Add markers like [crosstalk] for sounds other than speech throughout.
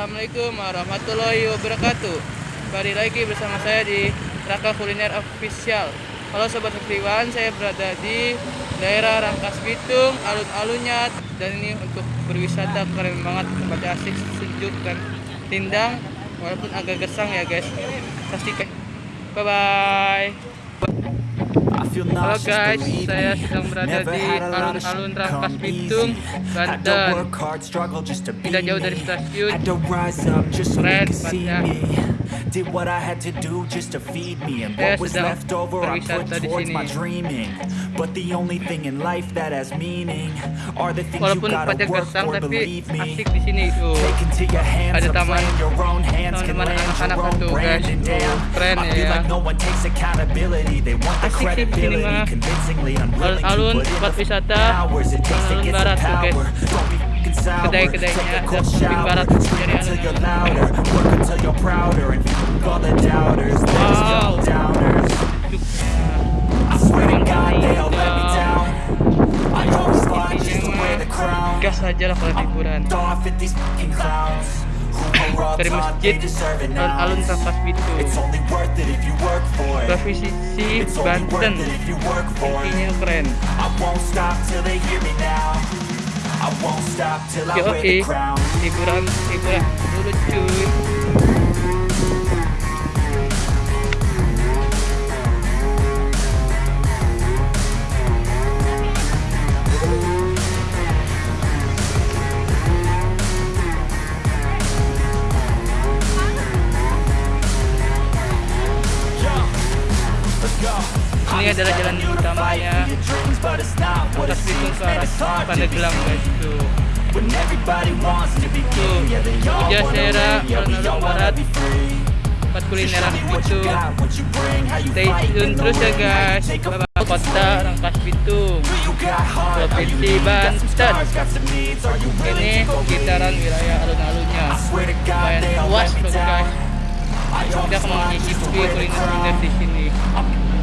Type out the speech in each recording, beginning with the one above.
Assalamualaikum warahmatullahi wabarakatuh. Kembali lagi bersama saya di Raka Kuliner Official. Halo Sobat Sekriwan, saya berada di daerah Rangkas Bitung, alun-alunnya. Dan ini untuk berwisata keren banget, tempatnya asik, sejuk dan tindang Walaupun agak gesang ya guys. Pastikan Bye-bye Halo guys, saya sedang berada di alun-alun Rangkas Bitung, Banten. Tidak jauh dari stasiun. Keren tempatnya. Did what I had to do just to feed me and what was left over I put towards my dreaming. But the only thing in life that has meaning are the things you gotta work for, believe me. Ya. Sini mah alun-alun tempat wisata alun barat tuh guys kedai-kedainya ada samping barat jadi alun wow dari masjid alun-alun Rangkas Bitung Provinsi Banten. intinya keren. Oke oke liburan liburan. Dulu cuy adalah jalan utamanya atas Bitung ke arah Pandeglang guys tuh tuh Jasera alun-alun barat. Tempat kulineran itu. Stay tune terus ya guys. Bye kota Rangkas Bitung. Provinsi Banten. Ini sekitaran wilayah alun-alunnya. Lumayan luas loh guys. Kita akan menyicipi kuliner-kuliner di sini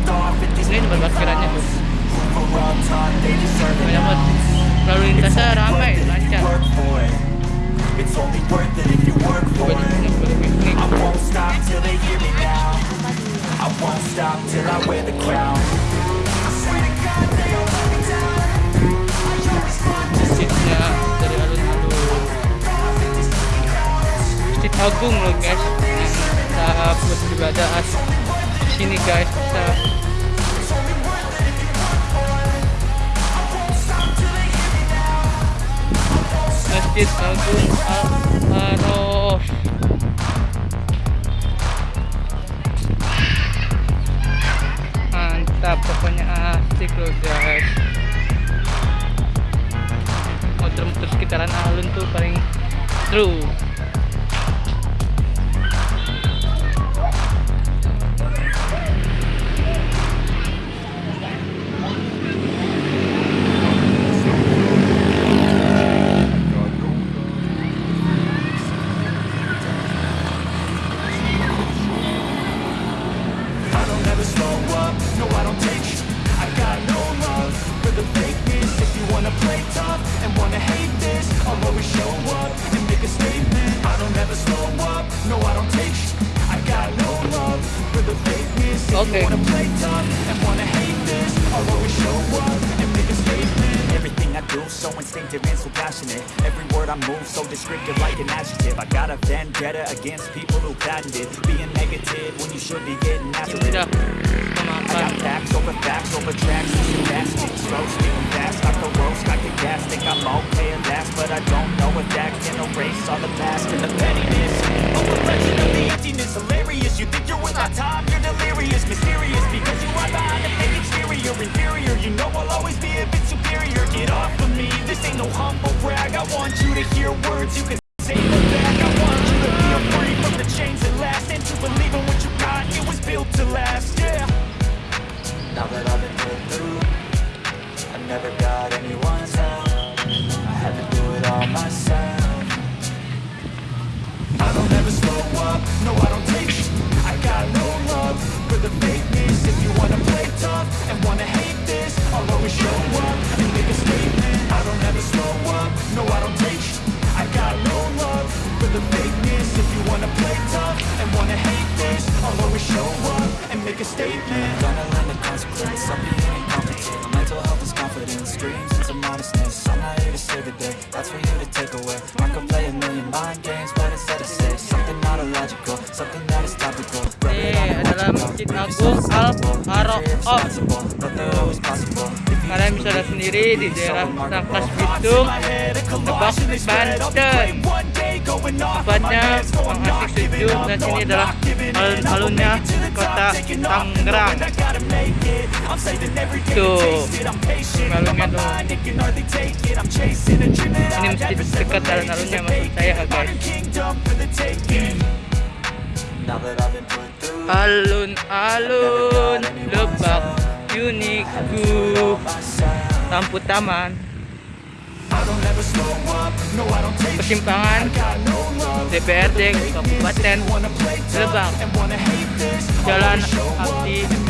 ini tempat parkirannya banyak banget lalu lintasnya ramai lancar dari alun-alun agung loh guys. Kita buat beribadah sini guys bisa Masjid Agung Al-Farosh mantap pokoknya asik loh guys. Muter-muter sekitaran alun tuh paling seru Okay. Everything I do so instinctive and so passionate. Every word I move so descriptive like an adjective. I got a vendetta against people who patented Being negative when you should be getting after it. I got facts over facts over tracks. Pushing fast, speak slow, speaking fast. Like the roast, like the gas Think I'm okay at last. But I don't know if that can erase all the past And the pettiness. A reflection of the emptiness Hilarious, you think you're worth my time You're delirious, words you can say back I want you to feel free from the chains that last. And to believe in what you got, it was built to last, yeah. Now that I've been put through I never got anyone's help. I had to do it all myself. I don't ever slow up, no I don't take sh- I got no love for the fakeness. If you wanna play tough and wanna hate this I'll always show away I could play a million mind games, but instead I say Something not illogical, something that is topical. Rub it on adalah Masjid Agung Al Haro'of Kalian bisa lihat sendiri di daerah Rangkas Bitung, Lebak, Banten. Tempatnya mengasih sejuk dan sini adalah alun-alunnya kota Tangerang. Tuh, alunnya tuh. Ini masjid dekat alun-alunnya maksud saya guys. Alun-alun Lebak Uniku Lampu Taman Persimpangan DPRD Kabupaten Lebak. Jalan Abdi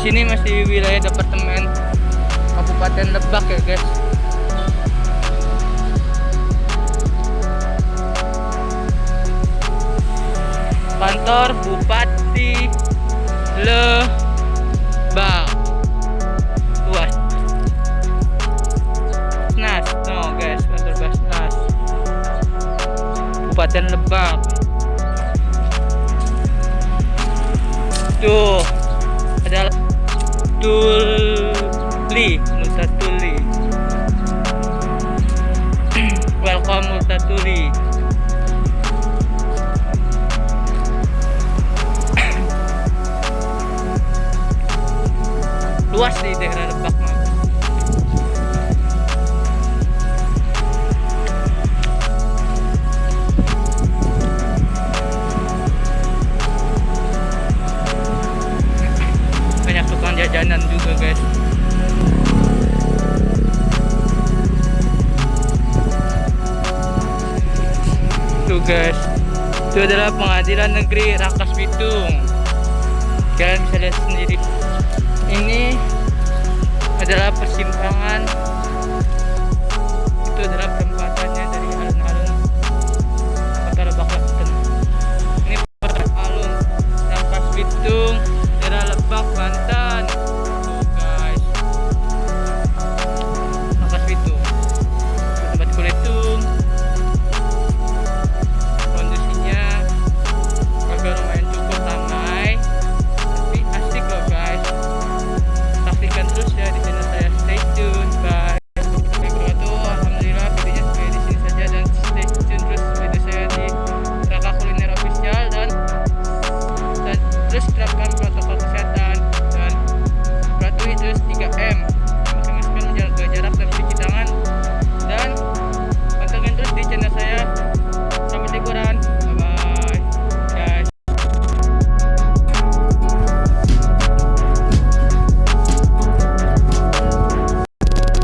Sini masih wilayah departemen Kabupaten Lebak ya guys. Kantor Bupati Lebak. Tuli Multatuli Welcome Multatuli [clears throat] [clears throat] Luas di daerah Lebak Tuh guys Itu adalah pengadilan negeri Rangkas Bitung. Kalian bisa lihat sendiri. Ini adalah persimpangan. Itu adalah